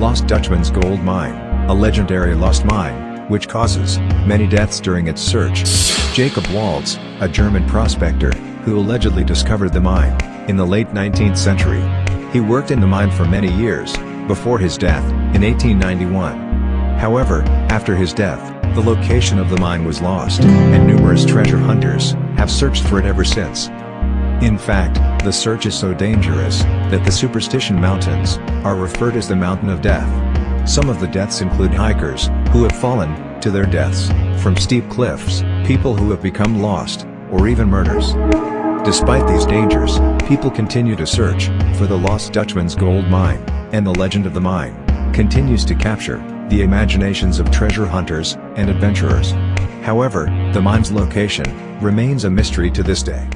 Lost Dutchman's Gold Mine, a legendary lost mine, which causes many deaths during its search. Jacob Waltz, a German prospector, who allegedly discovered the mine, in the late 19th century. He worked in the mine for many years, before his death, in 1891. However, after his death, the location of the mine was lost, and numerous treasure hunters have searched for it ever since. In fact, the search is so dangerous that the Superstition Mountains are referred as the Mountain of Death. Some of the deaths include hikers who have fallen to their deaths from steep cliffs, people who have become lost, or even murders. Despite these dangers, people continue to search for the lost Dutchman's gold mine, and the legend of the mine continues to capture the imaginations of treasure hunters and adventurers. However, the mine's location remains a mystery to this day.